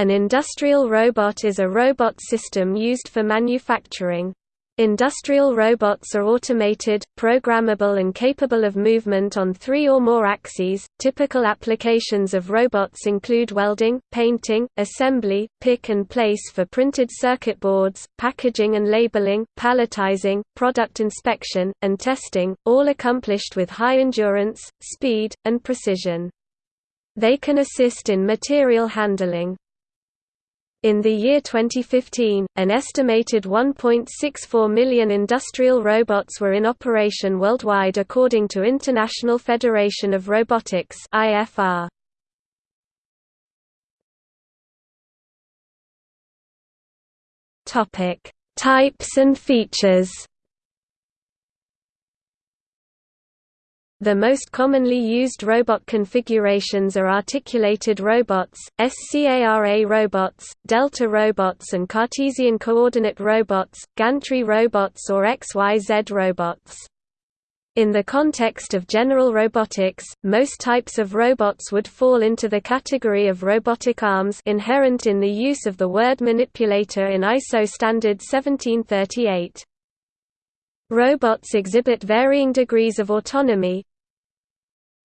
An industrial robot is a robot system used for manufacturing. Industrial robots are automated, programmable and capable of movement on three or more axes. Typical applications of robots include welding, painting, assembly, pick and place for printed circuit boards, packaging and labeling, palletizing, product inspection, and testing, all accomplished with high endurance, speed, and precision. They can assist in material handling. In the year 2015, an estimated 1.64 million industrial robots were in operation worldwide according to International Federation of Robotics IFR. Topic: Types and features. The most commonly used robot configurations are articulated robots, SCARA robots, delta robots and Cartesian coordinate robots, gantry robots or XYZ robots. In the context of general robotics, most types of robots would fall into the category of robotic arms inherent in the use of the word manipulator in ISO standard 1738. Robots exhibit varying degrees of autonomy,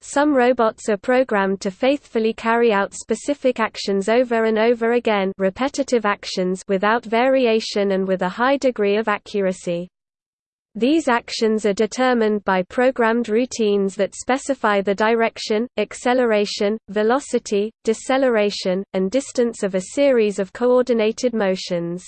some robots are programmed to faithfully carry out specific actions over and over again repetitive actions without variation and with a high degree of accuracy. These actions are determined by programmed routines that specify the direction, acceleration, velocity, deceleration, and distance of a series of coordinated motions.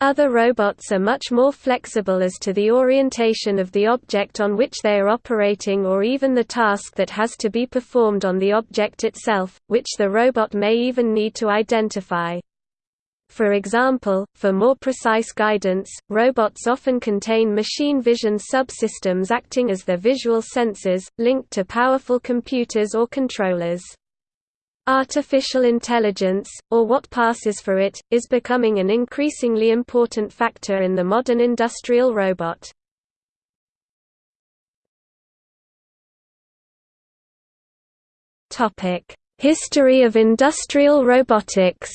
Other robots are much more flexible as to the orientation of the object on which they are operating or even the task that has to be performed on the object itself, which the robot may even need to identify. For example, for more precise guidance, robots often contain machine vision subsystems acting as their visual sensors, linked to powerful computers or controllers. Artificial intelligence, or what passes for it, is becoming an increasingly important factor in the modern industrial robot. History of industrial robotics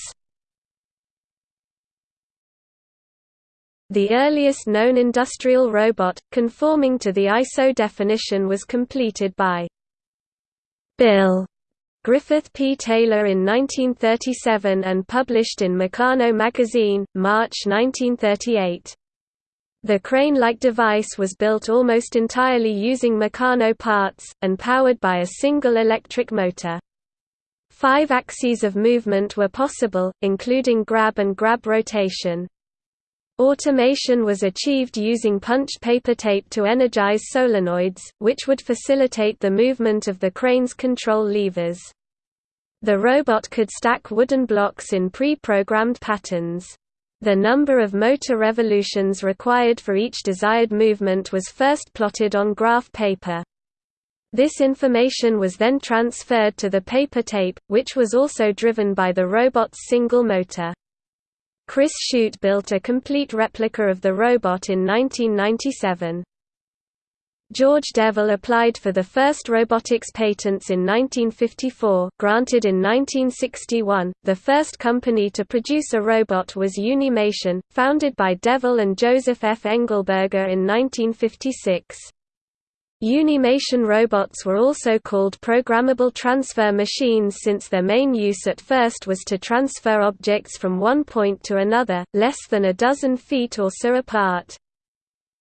The earliest known industrial robot, conforming to the ISO definition was completed by Bill Griffith P. Taylor in 1937 and published in Meccano magazine, March 1938. The crane-like device was built almost entirely using Meccano parts, and powered by a single electric motor. Five axes of movement were possible, including grab and grab rotation. Automation was achieved using punched paper tape to energize solenoids, which would facilitate the movement of the crane's control levers. The robot could stack wooden blocks in pre-programmed patterns. The number of motor revolutions required for each desired movement was first plotted on graph paper. This information was then transferred to the paper tape, which was also driven by the robot's single motor. Chris Shute built a complete replica of the robot in 1997. George Devol applied for the first robotics patents in 1954, granted in 1961. The first company to produce a robot was Unimation, founded by Devol and Joseph F. Engelberger in 1956. Unimation robots were also called programmable transfer machines since their main use at first was to transfer objects from one point to another, less than a dozen feet or so apart.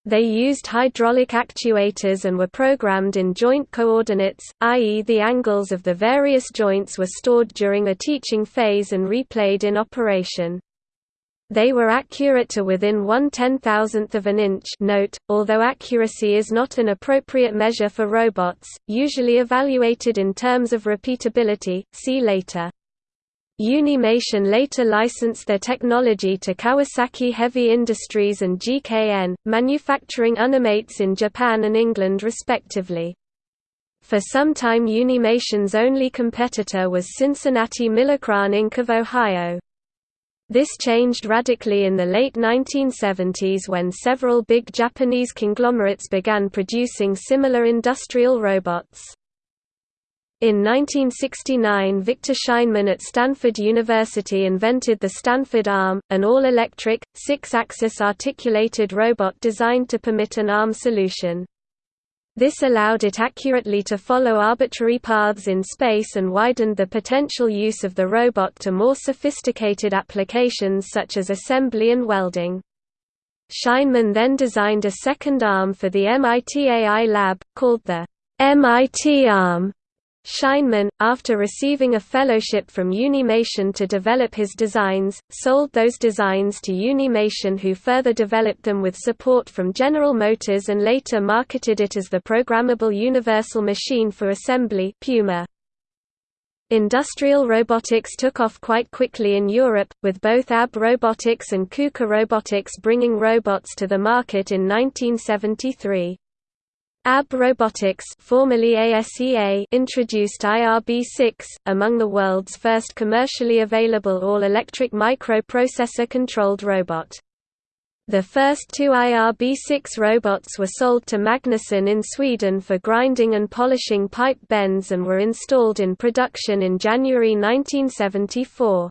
They used hydraulic actuators and were programmed in joint coordinates, i.e. the angles of the various joints were stored during a teaching phase and replayed in operation. They were accurate to within one ten-thousandth of an inch note, although accuracy is not an appropriate measure for robots, usually evaluated in terms of repeatability, see later. Unimation later licensed their technology to Kawasaki Heavy Industries and GKN, manufacturing Unimates in Japan and England respectively. For some time Unimation's only competitor was Cincinnati Milacron Inc. of Ohio. This changed radically in the late 1970s when several big Japanese conglomerates began producing similar industrial robots. In 1969 Victor Scheinman at Stanford University invented the Stanford Arm, an all-electric, six-axis articulated robot designed to permit an arm solution. This allowed it accurately to follow arbitrary paths in space and widened the potential use of the robot to more sophisticated applications such as assembly and welding. Scheinman then designed a second arm for the MIT AI lab, called the MIT Arm, Scheinman, after receiving a fellowship from Unimation to develop his designs, sold those designs to Unimation who further developed them with support from General Motors and later marketed it as the Programmable Universal Machine for Assembly Puma. Industrial robotics took off quite quickly in Europe, with both ABB Robotics and KUKA Robotics bringing robots to the market in 1973. ABB Robotics formerly ASEA introduced IRB6, among the world's first commercially available all-electric microprocessor-controlled robot. The first two IRB6 robots were sold to Magnusson in Sweden for grinding and polishing pipe bends and were installed in production in January 1974.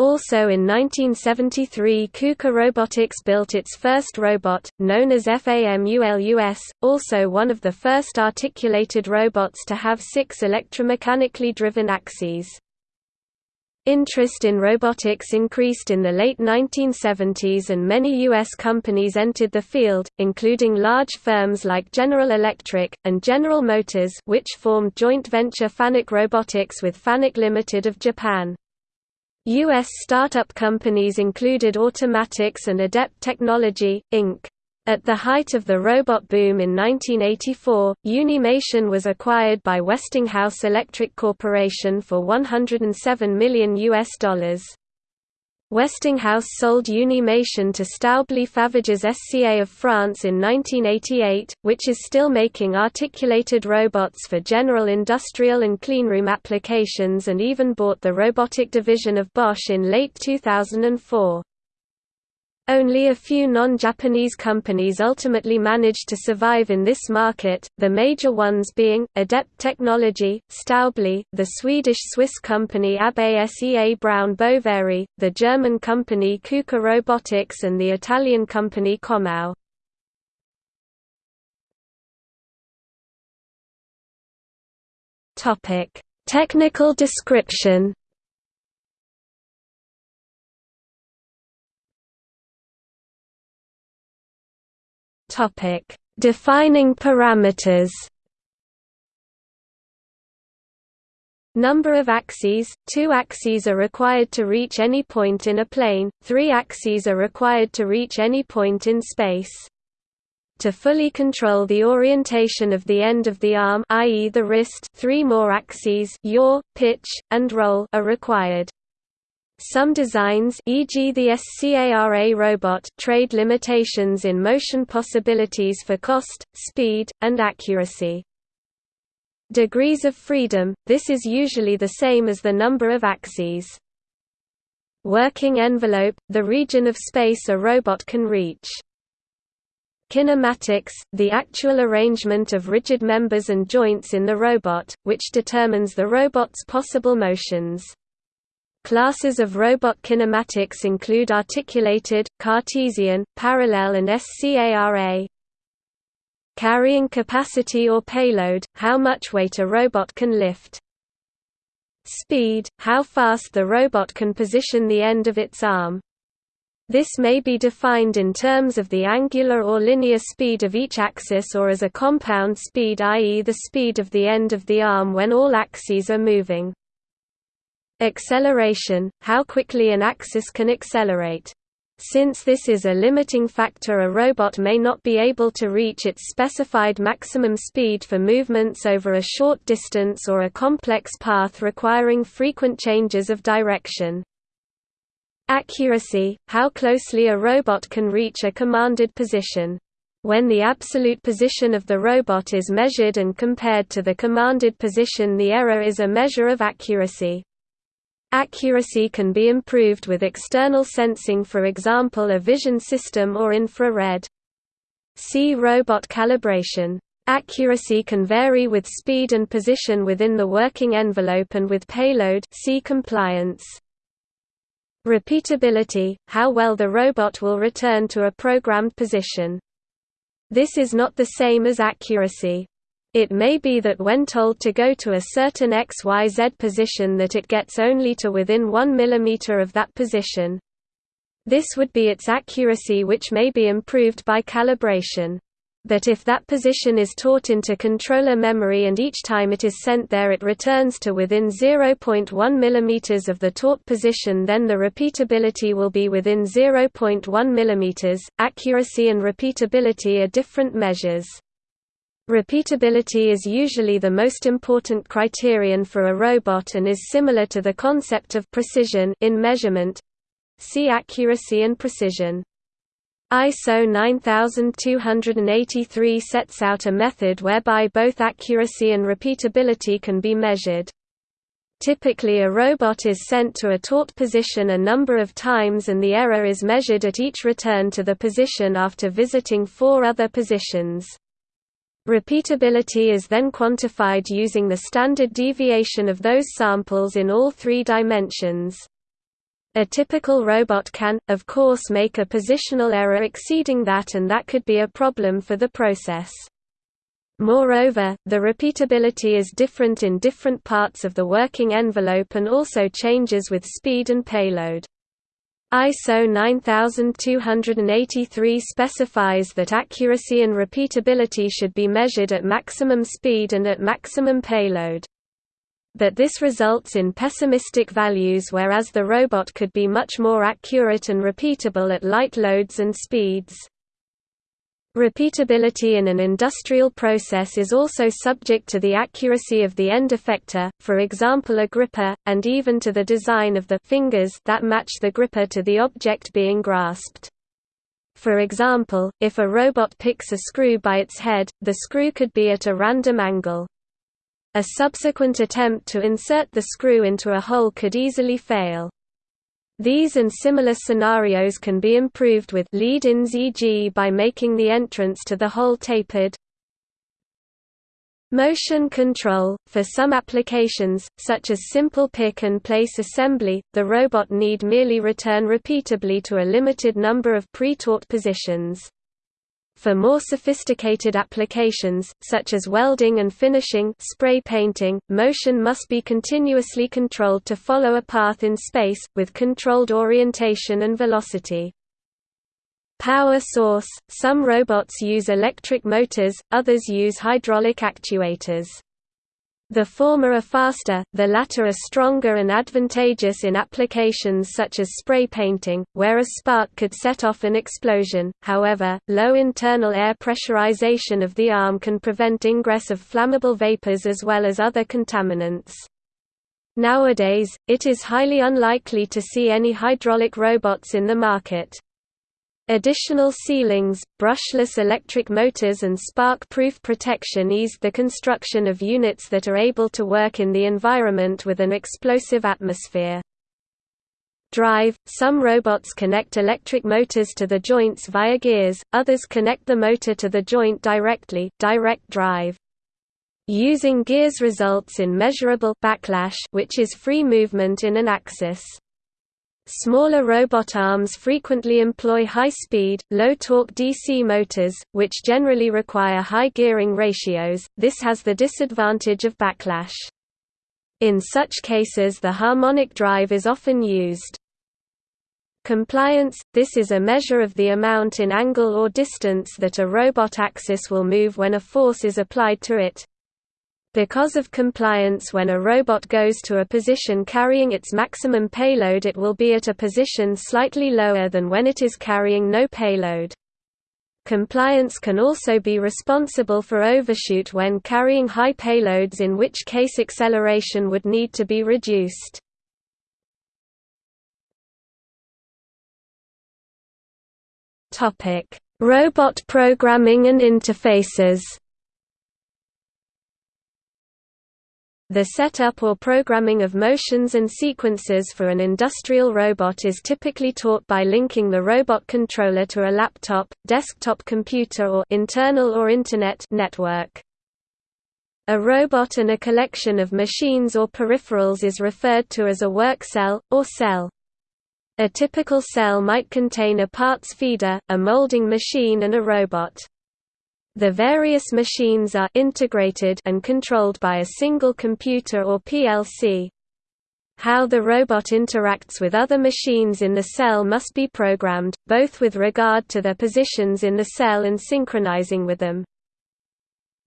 Also in 1973 KUKA Robotics built its first robot, known as FAMULUS, also one of the first articulated robots to have six electromechanically driven axes. Interest in robotics increased in the late 1970s and many U.S. companies entered the field, including large firms like General Electric, and General Motors which formed joint venture Fanuc Robotics with Fanuc Limited of Japan. U.S. startup companies included Automatix and Adept Technology, Inc. At the height of the robot boom in 1984, Unimation was acquired by Westinghouse Electric Corporation for 107 million. US dollars. Westinghouse sold Unimation to Staubli Faverges SCA of France in 1988, which is still making articulated robots for general industrial and cleanroom applications and even bought the robotic division of Bosch in late 2004. Only a few non-Japanese companies ultimately managed to survive in this market, the major ones being, Adept Technology, Staubli, the Swedish-Swiss company ABB Asea Brown Boveri, the German company KUKA Robotics and the Italian company Comau. Technical description Topic: Defining parameters. Number of axes – Two axes are required to reach any point in a plane, three axes are required to reach any point in space. To fully control the orientation of the end of the arm i.e. the wrist three more axes yaw, pitch, and roll are required. Some designs e.g. the SCARA robot trade limitations in motion possibilities for cost, speed, and accuracy. Degrees of freedom – This is usually the same as the number of axes. Working envelope – The region of space a robot can reach. Kinematics – The actual arrangement of rigid members and joints in the robot, which determines the robot's possible motions. Classes of robot kinematics include articulated, Cartesian, parallel and SCARA. Carrying capacity or payload, how much weight a robot can lift. Speed, how fast the robot can position the end of its arm. This may be defined in terms of the angular or linear speed of each axis or as a compound speed i.e. the speed of the end of the arm when all axes are moving. Acceleration – how quickly an axis can accelerate. Since this is a limiting factor a robot may not be able to reach its specified maximum speed for movements over a short distance or a complex path requiring frequent changes of direction. Accuracy – how closely a robot can reach a commanded position. When the absolute position of the robot is measured and compared to the commanded position the error is a measure of accuracy. Accuracy can be improved with external sensing for example a vision system or infrared. See robot calibration. Accuracy can vary with speed and position within the working envelope and with payload see compliance. Repeatability – how well the robot will return to a programmed position. This is not the same as accuracy. It may be that when told to go to a certain XYZ position that it gets only to within 1 mm of that position. This would be its accuracy which may be improved by calibration. But if that position is taught into controller memory and each time it is sent there it returns to within 0.1 mm of the taught position then the repeatability will be within 0.1 mm. Accuracy and repeatability are different measures. Repeatability is usually the most important criterion for a robot and is similar to the concept of precision in measurement. See accuracy and precision. ISO 9283 sets out a method whereby both accuracy and repeatability can be measured. Typically a robot is sent to a taught position a number of times and the error is measured at each return to the position after visiting four other positions. Repeatability is then quantified using the standard deviation of those samples in all three dimensions. A typical robot can, of course make a positional error exceeding that and that could be a problem for the process. Moreover, the repeatability is different in different parts of the working envelope and also changes with speed and payload. ISO 9283 specifies that accuracy and repeatability should be measured at maximum speed and at maximum payload but this results in pessimistic values whereas the robot could be much more accurate and repeatable at light loads and speeds. Repeatability in an industrial process is also subject to the accuracy of the end effector, for example a gripper, and even to the design of the fingers that match the gripper to the object being grasped. For example, if a robot picks a screw by its head, the screw could be at a random angle. A subsequent attempt to insert the screw into a hole could easily fail. These and similar scenarios can be improved with lead-ins e.g. by making the entrance to the hole tapered. Motion control – For some applications, such as simple pick-and-place assembly, the robot need merely return repeatably to a limited number of pre-taught positions. For more sophisticated applications, such as welding and finishing spray painting, motion must be continuously controlled to follow a path in space, with controlled orientation and velocity. Power source – Some robots use electric motors, others use hydraulic actuators. The former are faster, the latter are stronger and advantageous in applications such as spray painting, where a spark could set off an explosion, however, low internal air pressurization of the arm can prevent ingress of flammable vapors as well as other contaminants. Nowadays, it is highly unlikely to see any hydraulic robots in the market. Additional sealings, brushless electric motors and spark-proof protection eased the construction of units that are able to work in the environment with an explosive atmosphere. Drive – Some robots connect electric motors to the joints via gears, others connect the motor to the joint directly direct drive. Using gears results in measurable backlash which is free movement in an axis. Smaller robot arms frequently employ high-speed, low-torque DC motors, which generally require high gearing ratios, this has the disadvantage of backlash. In such cases the harmonic drive is often used. Compliance – This is a measure of the amount in angle or distance that a robot axis will move when a force is applied to it. Because of compliance when a robot goes to a position carrying its maximum payload it will be at a position slightly lower than when it is carrying no payload. Compliance can also be responsible for overshoot when carrying high payloads in which case acceleration would need to be reduced. Robot programming and interfaces The setup or programming of motions and sequences for an industrial robot is typically taught by linking the robot controller to a laptop, desktop computer or internal or internet network. A robot and a collection of machines or peripherals is referred to as a work cell, or cell. A typical cell might contain a parts feeder, a molding machine and a robot. The various machines are integrated and controlled by a single computer or PLC. How the robot interacts with other machines in the cell must be programmed, both with regard to their positions in the cell and synchronizing with them.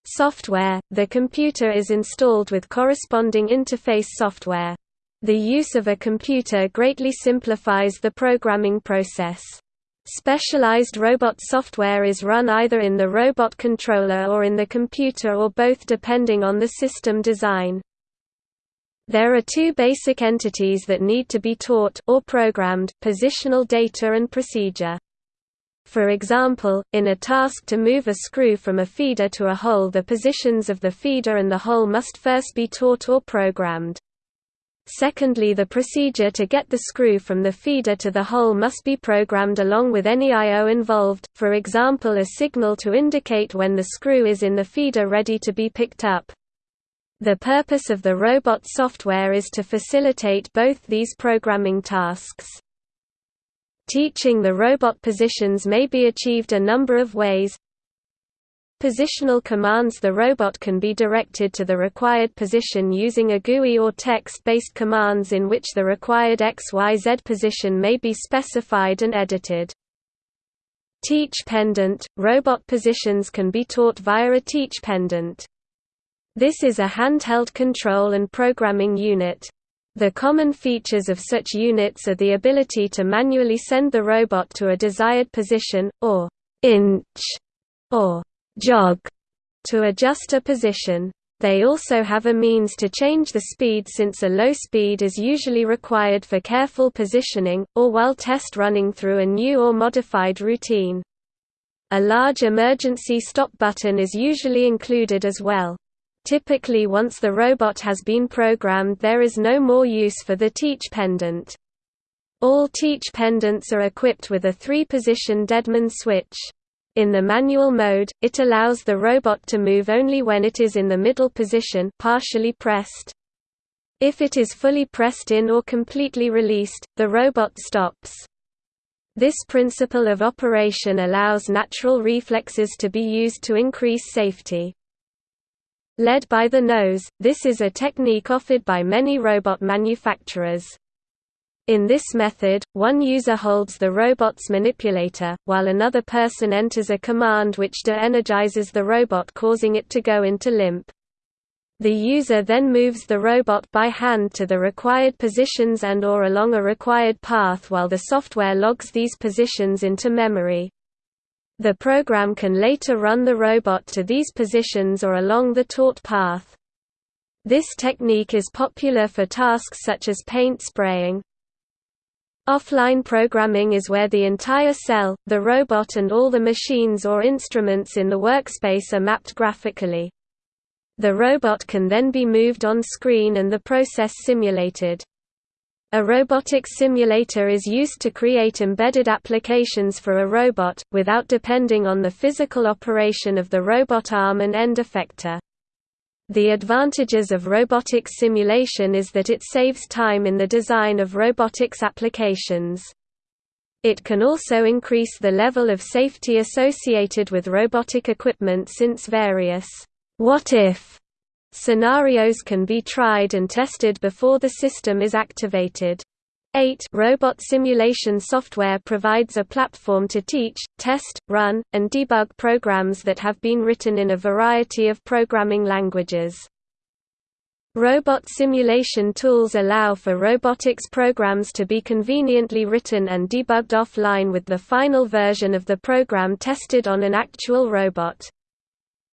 Software – The computer is installed with corresponding interface software. The use of a computer greatly simplifies the programming process. Specialized robot software is run either in the robot controller or in the computer or both depending on the system design. There are two basic entities that need to be taught or programmed, positional data and procedure. For example, in a task to move a screw from a feeder to a hole the positions of the feeder and the hole must first be taught or programmed. Secondly the procedure to get the screw from the feeder to the hole must be programmed along with any I.O. involved, for example a signal to indicate when the screw is in the feeder ready to be picked up. The purpose of the robot software is to facilitate both these programming tasks. Teaching the robot positions may be achieved a number of ways, Positional commands The robot can be directed to the required position using a GUI or text-based commands in which the required XYZ position may be specified and edited. Teach pendant – Robot positions can be taught via a teach pendant. This is a handheld control and programming unit. The common features of such units are the ability to manually send the robot to a desired position, or inch, or jog to adjust a position. They also have a means to change the speed since a low speed is usually required for careful positioning, or while test running through a new or modified routine. A large emergency stop button is usually included as well. Typically once the robot has been programmed there is no more use for the teach pendant. All teach pendants are equipped with a three-position Deadman switch. In the manual mode, it allows the robot to move only when it is in the middle position partially pressed. If it is fully pressed in or completely released, the robot stops. This principle of operation allows natural reflexes to be used to increase safety. Led by the nose, this is a technique offered by many robot manufacturers. In this method, one user holds the robot's manipulator, while another person enters a command which de-energizes the robot causing it to go into limp. The user then moves the robot by hand to the required positions and or along a required path while the software logs these positions into memory. The program can later run the robot to these positions or along the taught path. This technique is popular for tasks such as paint spraying, Offline programming is where the entire cell, the robot and all the machines or instruments in the workspace are mapped graphically. The robot can then be moved on screen and the process simulated. A robotics simulator is used to create embedded applications for a robot, without depending on the physical operation of the robot arm and end effector. The advantages of robotics simulation is that it saves time in the design of robotics applications. It can also increase the level of safety associated with robotic equipment since various what-if scenarios can be tried and tested before the system is activated. 8 Robot simulation software provides a platform to teach, test, run, and debug programs that have been written in a variety of programming languages. Robot simulation tools allow for robotics programs to be conveniently written and debugged offline with the final version of the program tested on an actual robot.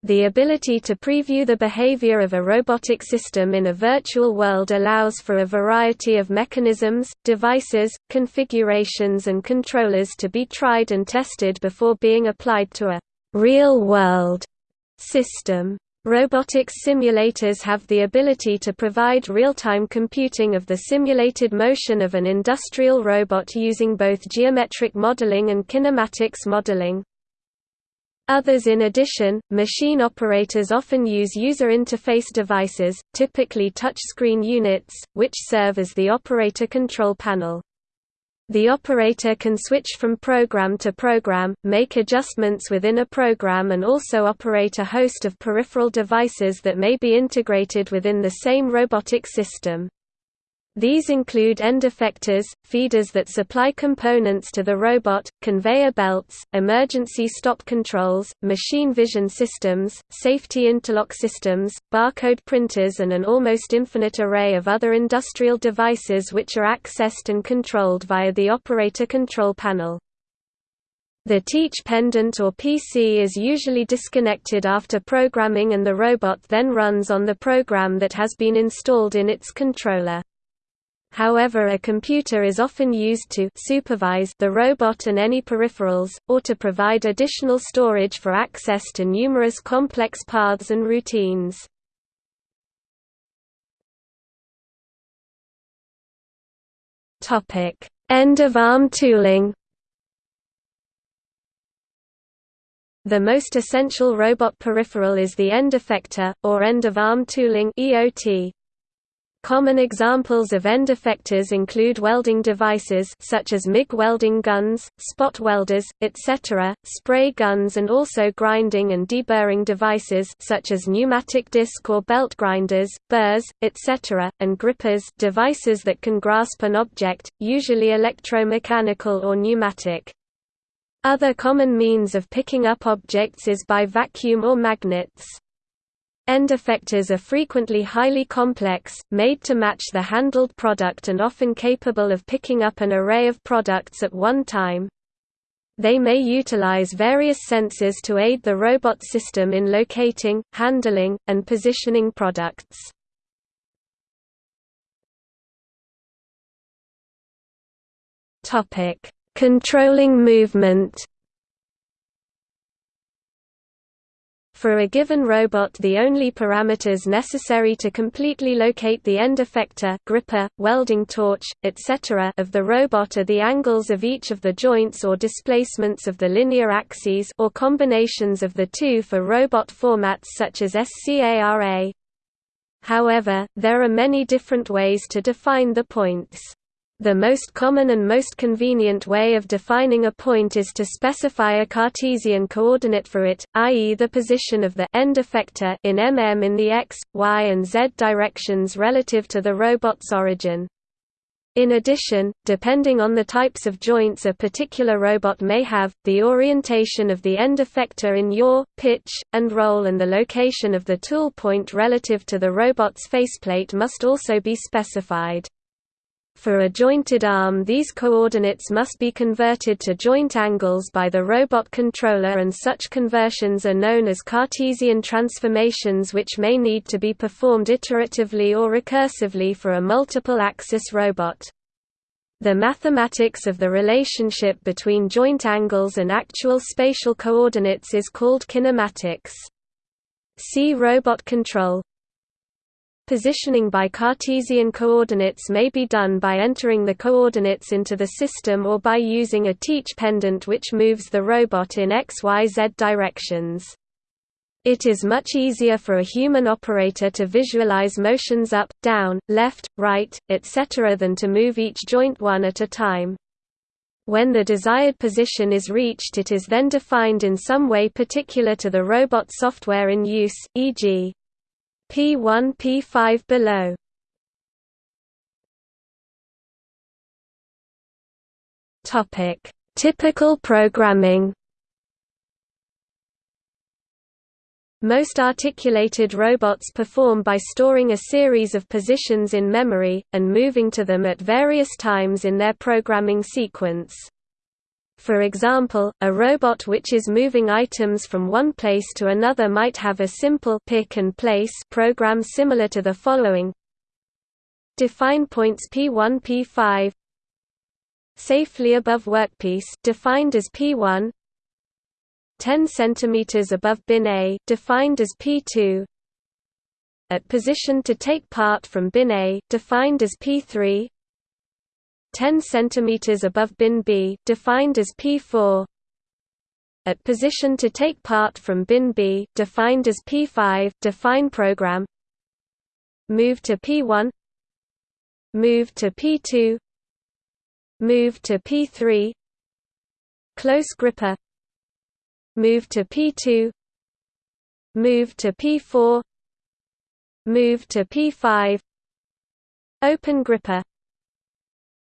The ability to preview the behavior of a robotic system in a virtual world allows for a variety of mechanisms, devices, configurations and controllers to be tried and tested before being applied to a real-world system. Robotics simulators have the ability to provide real-time computing of the simulated motion of an industrial robot using both geometric modeling and kinematics modeling. Others in addition, machine operators often use user interface devices, typically touchscreen units, which serve as the operator control panel. The operator can switch from program to program, make adjustments within a program and also operate a host of peripheral devices that may be integrated within the same robotic system. These include end effectors, feeders that supply components to the robot, conveyor belts, emergency stop controls, machine vision systems, safety interlock systems, barcode printers and an almost infinite array of other industrial devices which are accessed and controlled via the operator control panel. The teach pendant or PC is usually disconnected after programming and the robot then runs on the program that has been installed in its controller. However a computer is often used to supervise the robot and any peripherals, or to provide additional storage for access to numerous complex paths and routines. End-of-arm tooling The most essential robot peripheral is the end effector, or end-of-arm tooling EOT. Common examples of end effectors include welding devices such as MIG welding guns, spot welders, etc., spray guns and also grinding and deburring devices such as pneumatic disc or belt grinders, burrs, etc., and grippers devices that can grasp an object, usually electromechanical or pneumatic. Other common means of picking up objects is by vacuum or magnets. End effectors are frequently highly complex, made to match the handled product and often capable of picking up an array of products at one time. They may utilize various sensors to aid the robot system in locating, handling, and positioning products. Controlling movement For a given robot the only parameters necessary to completely locate the end effector gripper, welding torch, etc. of the robot are the angles of each of the joints or displacements of the linear axes or combinations of the two for robot formats such as SCARA. However, there are many different ways to define the points. The most common and most convenient way of defining a point is to specify a Cartesian coordinate for it, i.e. the position of the end effector in mm in the x, y and z directions relative to the robot's origin. In addition, depending on the types of joints a particular robot may have, the orientation of the end effector in yaw, pitch, and roll and the location of the tool point relative to the robot's faceplate must also be specified. For a jointed arm these coordinates must be converted to joint angles by the robot controller and such conversions are known as Cartesian transformations which may need to be performed iteratively or recursively for a multiple-axis robot. The mathematics of the relationship between joint angles and actual spatial coordinates is called kinematics. See robot control Positioning by Cartesian coordinates may be done by entering the coordinates into the system or by using a teach pendant which moves the robot in XYZ directions. It is much easier for a human operator to visualize motions up, down, left, right, etc. than to move each joint one at a time. When the desired position is reached it is then defined in some way particular to the robot software in use, e.g. P1 P5 below. Topic: Typical programming. Most articulated robots perform by storing a series of positions in memory, and moving to them at various times in their programming sequence. For example, a robot which is moving items from one place to another might have a simple pick and place program similar to the following. Define points P1 P5 safely above workpiece defined as P1 10 cm above bin A defined as P2 at position to take part from bin A, defined as P3 10 cm above bin B, defined as P4 at position to take part from bin B, defined as P5 define program. Move to P1 move to P2 move to P3 close gripper. Move to P2 move to P4 move to P5 open gripper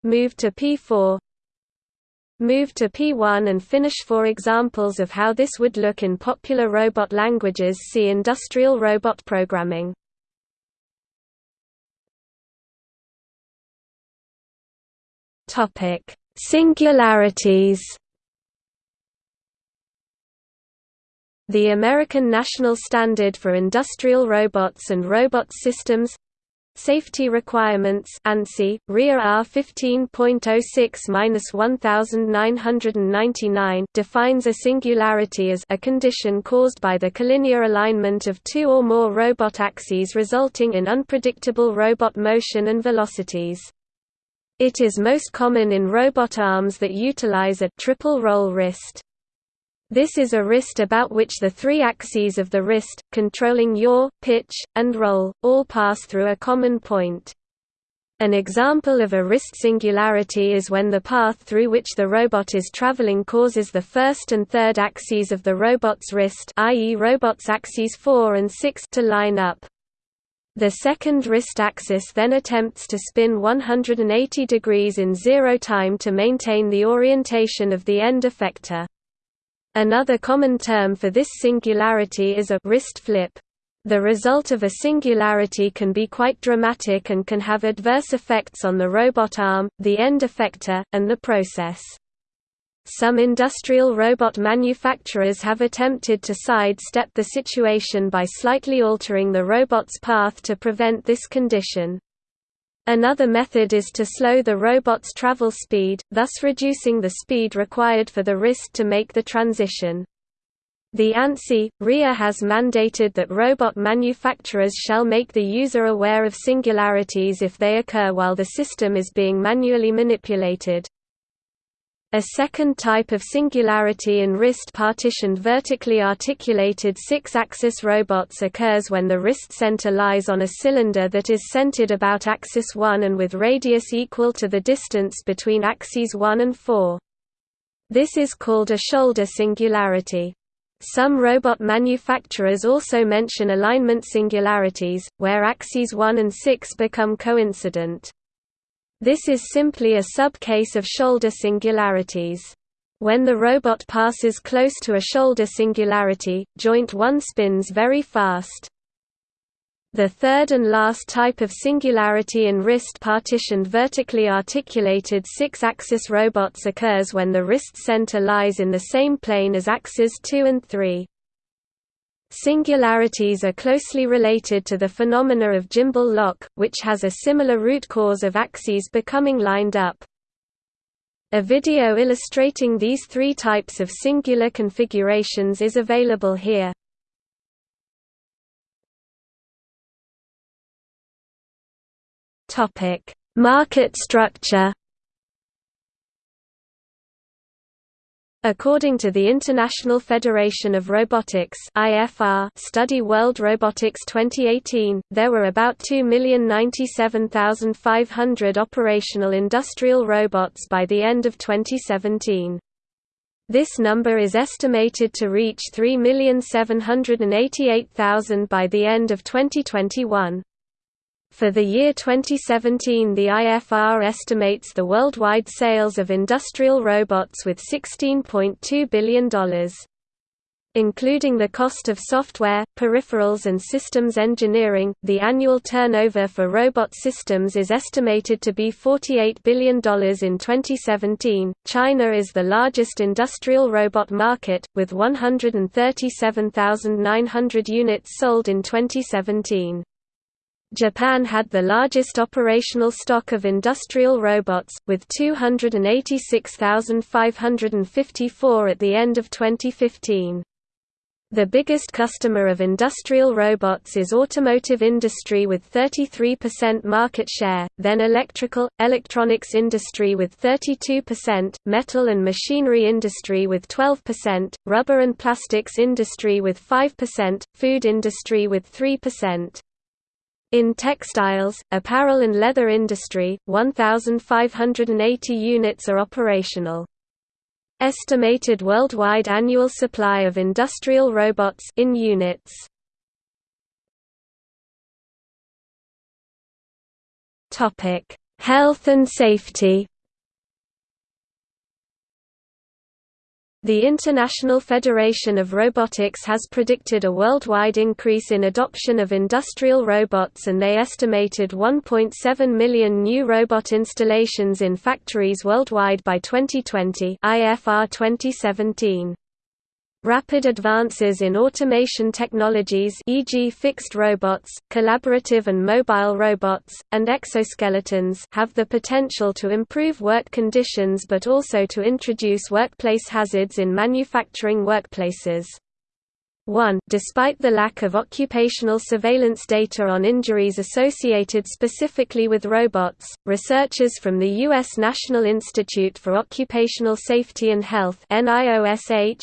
move to P4 move to P1 and finish for examples of how this would look in popular robot languages see industrial robot programming. Topic singularities. The American National Standard for Industrial Robots and Robot Systems Safety Requirements ANSI, RIA R 15.06-1999 defines a singularity as a condition caused by the collinear alignment of two or more robot axes resulting in unpredictable robot motion and velocities. It is most common in robot arms that utilize a triple roll wrist. This is a wrist about which the three axes of the wrist, controlling yaw, pitch, and roll, all pass through a common point. An example of a wrist singularity is when the path through which the robot is traveling causes the first and third axes of the robot's wrist i.e. robot's axes 4 and 6 to line up. The second wrist axis then attempts to spin 180 degrees in zero time to maintain the orientation of the end effector. Another common term for this singularity is a wrist flip. The result of a singularity can be quite dramatic and can have adverse effects on the robot arm, the end effector, and the process. Some industrial robot manufacturers have attempted to sidestep the situation by slightly altering the robot's path to prevent this condition. Another method is to slow the robot's travel speed, thus reducing the speed required for the wrist to make the transition. The ANSI, RIA has mandated that robot manufacturers shall make the user aware of singularities if they occur while the system is being manually manipulated. A second type of singularity in wrist-partitioned vertically articulated six-axis robots occurs when the wrist center lies on a cylinder that is centered about axis 1 and with radius equal to the distance between axes 1 and 4. This is called a shoulder singularity. Some robot manufacturers also mention alignment singularities, where axes 1 and 6 become coincident. This is simply a subcase of shoulder singularities. When the robot passes close to a shoulder singularity, joint 1 spins very fast. The third and last type of singularity in wrist-partitioned vertically articulated six-axis robots occurs when the wrist center lies in the same plane as axes 2 and 3. Singularities are closely related to the phenomena of gimbal lock, which has a similar root cause of axes becoming lined up. A video illustrating these three types of singular configurations is available here. Market structure According to the International Federation of Robotics (IFR) study World Robotics 2018, there were about 2,097,500 operational industrial robots by the end of 2017. This number is estimated to reach 3,788,000 by the end of 2021. For the year 2017 the IFR estimates the worldwide sales of industrial robots with $16.2 billion. Including the cost of software, peripherals and systems engineering, the annual turnover for robot systems is estimated to be $48 billion in 2017. China is the largest industrial robot market, with 137,900 units sold in 2017. Japan had the largest operational stock of industrial robots, with 286,554 at the end of 2015. The biggest customer of industrial robots is automotive industry with 33% market share, then electrical, electronics industry with 32%, metal and machinery industry with 12%, rubber and plastics industry with 5%, food industry with 3%. In textiles, apparel and leather industry, 1,580 units are operational. Estimated worldwide annual supply of industrial robots in units. Topic: Health and safety. The International Federation of Robotics has predicted a worldwide increase in adoption of industrial robots and they estimated 1.7 million new robot installations in factories worldwide by 2020 IFR 2017. Rapid advances in automation technologies e.g. fixed robots, collaborative and mobile robots, and exoskeletons have the potential to improve work conditions but also to introduce workplace hazards in manufacturing workplaces. 1. Despite the lack of occupational surveillance data on injuries associated specifically with robots, researchers from the U.S. National Institute for Occupational Safety and Health identified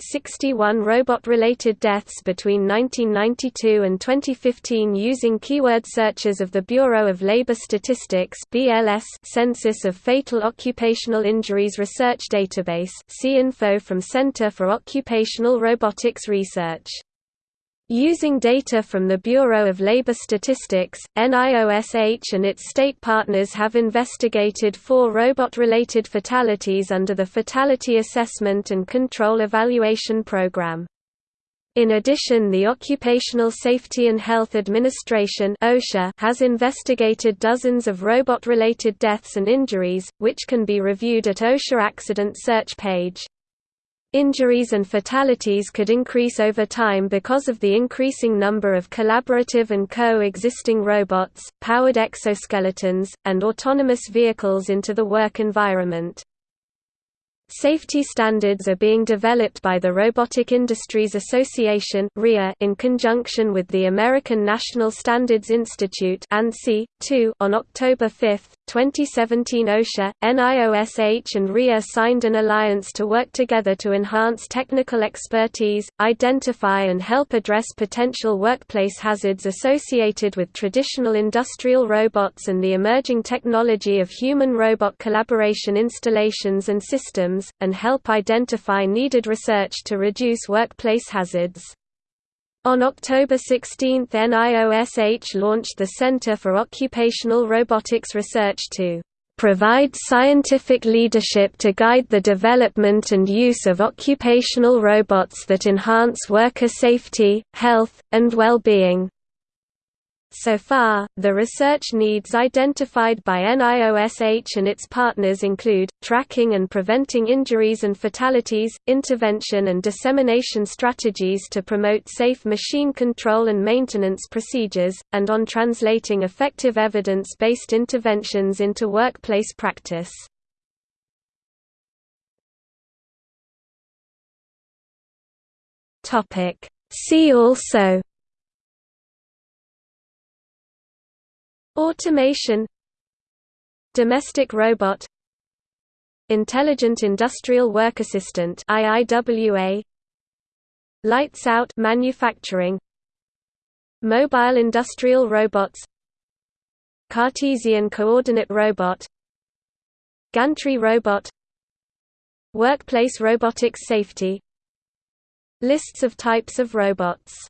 61 robot-related deaths between 1992 and 2015 using keyword searches of the Bureau of Labor Statistics Census of Fatal Occupational Injuries Research Database see info from Center for Occupational Robotics research. Using data from the Bureau of Labor Statistics, NIOSH and its state partners have investigated four robot-related fatalities under the Fatality Assessment and Control Evaluation Program. In addition the Occupational Safety and Health Administration has investigated dozens of robot-related deaths and injuries, which can be reviewed at OSHA Accident Search page. Injuries and fatalities could increase over time because of the increasing number of collaborative and co-existing robots, powered exoskeletons, and autonomous vehicles into the work environment. Safety standards are being developed by the Robotic Industries Association in conjunction with the American National Standards Institute On October 5, 2017 OSHA, NIOSH and RIA signed an alliance to work together to enhance technical expertise, identify and help address potential workplace hazards associated with traditional industrial robots and the emerging technology of human-robot collaboration installations and systems, and help identify needed research to reduce workplace hazards. On October 16 NIOSH launched the Center for Occupational Robotics Research to provide scientific leadership to guide the development and use of occupational robots that enhance worker safety, health, and well-being. So far, the research needs identified by NIOSH and its partners include, tracking and preventing injuries and fatalities, intervention and dissemination strategies to promote safe machine control and maintenance procedures, and on translating effective evidence-based interventions into workplace practice. See also Automation. Domestic robot. Intelligent Industrial Work Assistant IIWA Lights out manufacturing. Mobile industrial robots. Cartesian coordinate robot. Gantry robot. Workplace robotics safety. Lists of types of robots